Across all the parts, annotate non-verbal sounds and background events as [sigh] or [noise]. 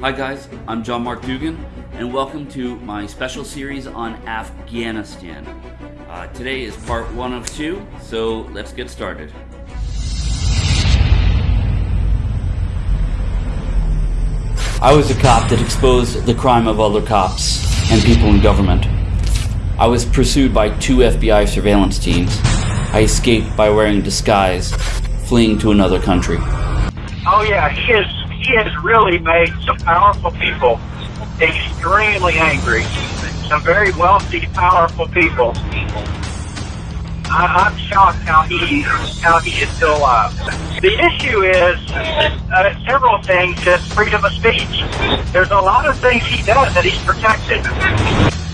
Hi, guys, I'm John Mark Dougan, and welcome to my special series on Afghanistan. Uh, today is part one of two, so let's get started. I was a cop that exposed the crime of other cops and people in government. I was pursued by two FBI surveillance teams. I escaped by wearing disguise, fleeing to another country. Oh yeah, has he has really made some powerful people extremely angry. Some very wealthy, powerful people. I, I'm shocked how he how he is still alive. The issue is uh, several things. Just freedom of speech. There's a lot of things he does that he's protected.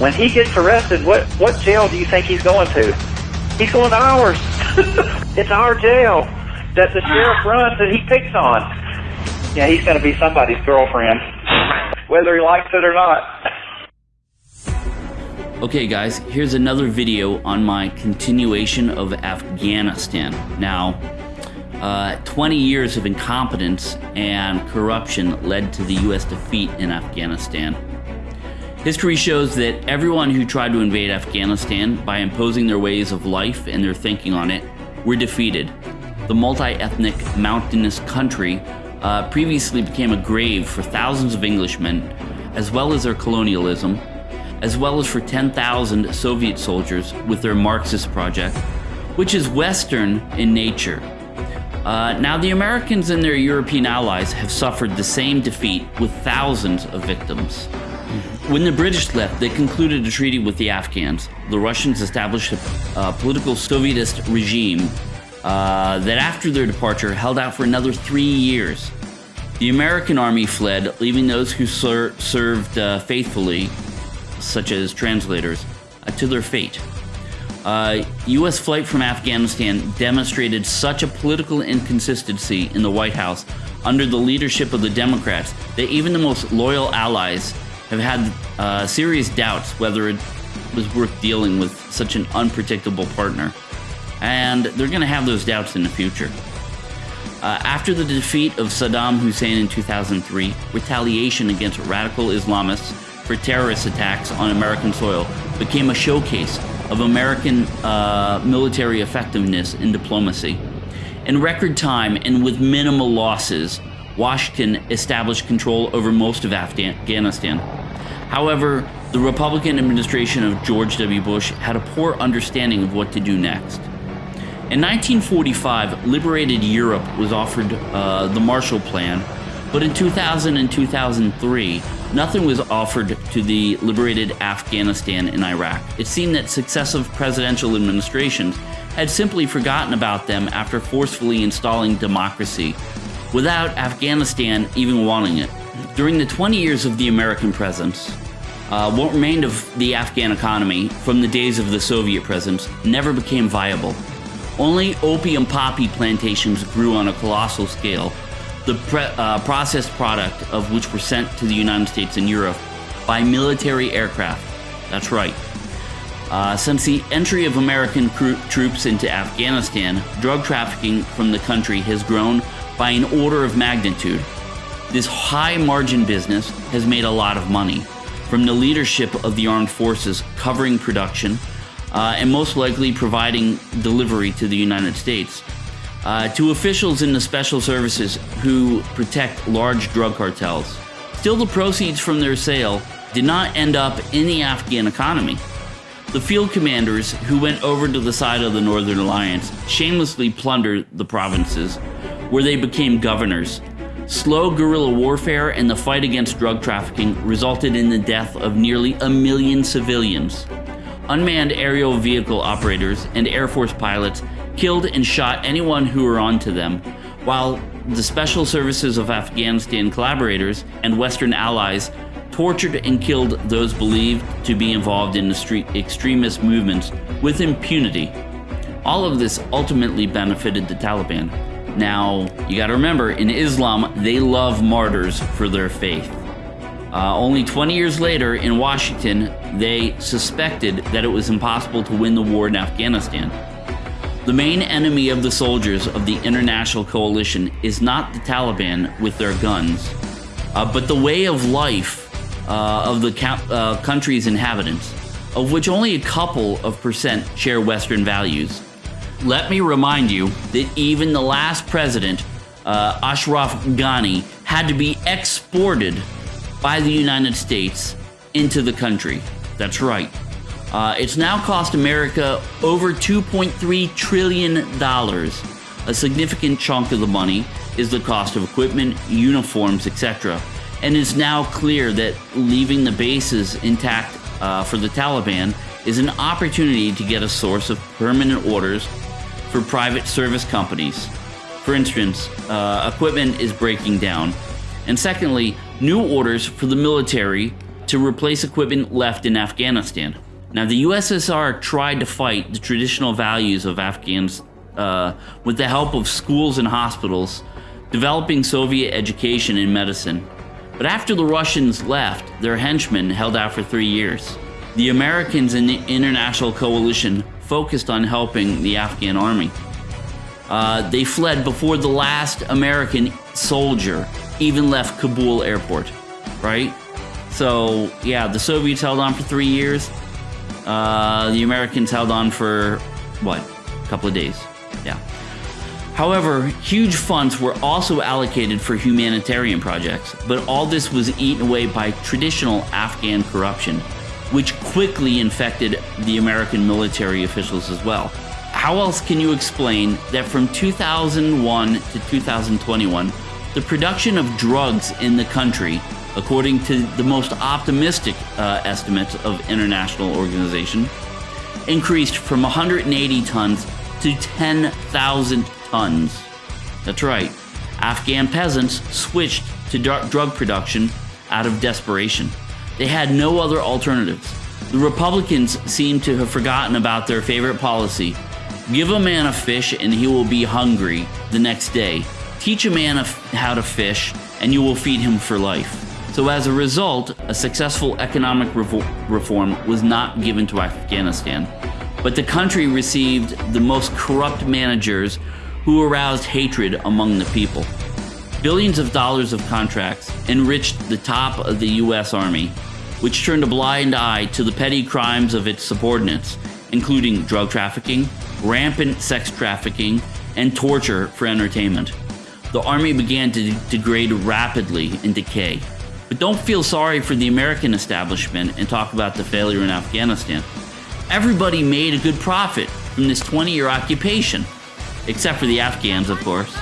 When he gets arrested, what what jail do you think he's going to? He's going to ours. [laughs] it's our jail that the sheriff runs that he picks on. Yeah, he's going to be somebody's girlfriend, whether he likes it or not. Okay, guys, here's another video on my continuation of Afghanistan. Now, uh, 20 years of incompetence and corruption led to the US defeat in Afghanistan. History shows that everyone who tried to invade Afghanistan by imposing their ways of life and their thinking on it were defeated. The multi ethnic, mountainous country uh, previously became a grave for thousands of Englishmen, as well as their colonialism, as well as for 10,000 Soviet soldiers with their Marxist project, which is Western in nature. Uh, now, the Americans and their European allies have suffered the same defeat with thousands of victims. When the British left, they concluded a treaty with the Afghans. The Russians established a uh, political Sovietist regime uh, that after their departure held out for another three years. The American army fled, leaving those who ser served uh, faithfully, such as translators, uh, to their fate. U.S. Uh, flight from Afghanistan demonstrated such a political inconsistency in the White House under the leadership of the Democrats that even the most loyal allies have had uh, serious doubts whether it was worth dealing with such an unpredictable partner and they're going to have those doubts in the future. Uh, after the defeat of Saddam Hussein in 2003, retaliation against radical Islamists for terrorist attacks on American soil became a showcase of American uh, military effectiveness in diplomacy. In record time and with minimal losses, Washington established control over most of Afghanistan. However, the Republican administration of George W. Bush had a poor understanding of what to do next. In 1945, liberated Europe was offered uh, the Marshall Plan, but in 2000 and 2003, nothing was offered to the liberated Afghanistan and Iraq. It seemed that successive presidential administrations had simply forgotten about them after forcefully installing democracy, without Afghanistan even wanting it. During the 20 years of the American presence, uh, what remained of the Afghan economy from the days of the Soviet presence never became viable. Only opium poppy plantations grew on a colossal scale, the uh, processed product of which were sent to the United States and Europe by military aircraft. That's right. Uh, since the entry of American troops into Afghanistan, drug trafficking from the country has grown by an order of magnitude. This high margin business has made a lot of money, from the leadership of the armed forces covering production uh, and most likely providing delivery to the United States. Uh, to officials in the special services who protect large drug cartels. Still, the proceeds from their sale did not end up in the Afghan economy. The field commanders who went over to the side of the Northern Alliance shamelessly plundered the provinces, where they became governors. Slow guerrilla warfare and the fight against drug trafficking resulted in the death of nearly a million civilians unmanned aerial vehicle operators, and Air Force pilots killed and shot anyone who were onto them, while the Special Services of Afghanistan collaborators and Western allies tortured and killed those believed to be involved in the extremist movements with impunity. All of this ultimately benefited the Taliban. Now, you gotta remember, in Islam, they love martyrs for their faith. Uh, only 20 years later, in Washington, they suspected that it was impossible to win the war in Afghanistan. The main enemy of the soldiers of the international coalition is not the Taliban with their guns, uh, but the way of life uh, of the uh, country's inhabitants, of which only a couple of percent share Western values. Let me remind you that even the last president, uh, Ashraf Ghani, had to be exported by the United States into the country. That's right. Uh, it's now cost America over $2.3 trillion. A significant chunk of the money is the cost of equipment, uniforms, etc. And it's now clear that leaving the bases intact uh, for the Taliban is an opportunity to get a source of permanent orders for private service companies. For instance, uh, equipment is breaking down. And secondly, new orders for the military to replace equipment left in Afghanistan. Now, the USSR tried to fight the traditional values of Afghans uh, with the help of schools and hospitals, developing Soviet education and medicine. But after the Russians left, their henchmen held out for three years. The Americans and the international coalition focused on helping the Afghan army. Uh, they fled before the last American soldier even left Kabul airport, right? So, yeah, the Soviets held on for three years. Uh, the Americans held on for, what, a couple of days. Yeah. However, huge funds were also allocated for humanitarian projects, but all this was eaten away by traditional Afghan corruption, which quickly infected the American military officials as well. How else can you explain that from 2001 to 2021, the production of drugs in the country according to the most optimistic uh, estimates of international organization, increased from 180 tons to 10,000 tons. That's right. Afghan peasants switched to drug production out of desperation. They had no other alternatives. The Republicans seem to have forgotten about their favorite policy give a man a fish and he will be hungry the next day. Teach a man how to fish and you will feed him for life. So as a result, a successful economic reform was not given to Afghanistan, but the country received the most corrupt managers who aroused hatred among the people. Billions of dollars of contracts enriched the top of the US Army, which turned a blind eye to the petty crimes of its subordinates, including drug trafficking, rampant sex trafficking, and torture for entertainment. The army began to degrade rapidly and decay. But don't feel sorry for the American establishment and talk about the failure in Afghanistan. Everybody made a good profit from this 20 year occupation, except for the Afghans, of course.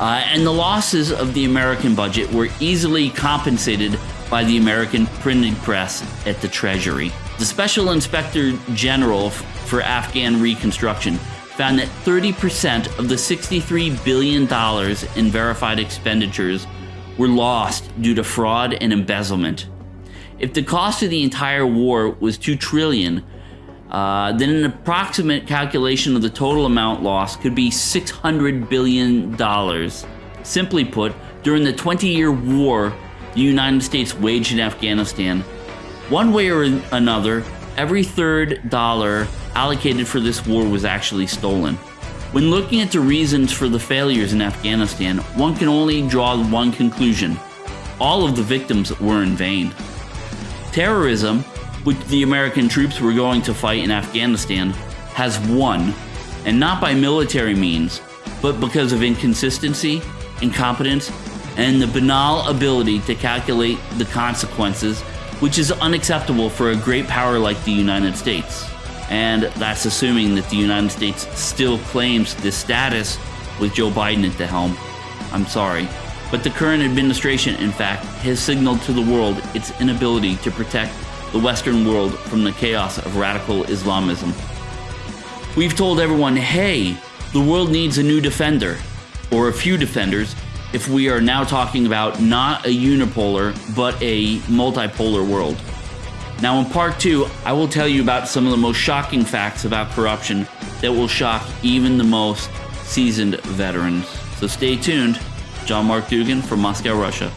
Uh, and the losses of the American budget were easily compensated by the American printing press at the Treasury. The Special Inspector General for Afghan Reconstruction found that 30% of the $63 billion in verified expenditures were lost due to fraud and embezzlement. If the cost of the entire war was 2 trillion, uh, then an approximate calculation of the total amount lost could be 600 billion dollars. Simply put, during the 20-year war the United States waged in Afghanistan, one way or another, every third dollar allocated for this war was actually stolen. When looking at the reasons for the failures in Afghanistan, one can only draw one conclusion. All of the victims were in vain. Terrorism, which the American troops were going to fight in Afghanistan, has won, and not by military means, but because of inconsistency, incompetence, and the banal ability to calculate the consequences, which is unacceptable for a great power like the United States and that's assuming that the United States still claims this status with Joe Biden at the helm. I'm sorry. But the current administration, in fact, has signaled to the world its inability to protect the Western world from the chaos of radical Islamism. We've told everyone, hey, the world needs a new defender, or a few defenders, if we are now talking about not a unipolar, but a multipolar world. Now, in part two, I will tell you about some of the most shocking facts about corruption that will shock even the most seasoned veterans. So stay tuned. John Mark Dougan from Moscow, Russia.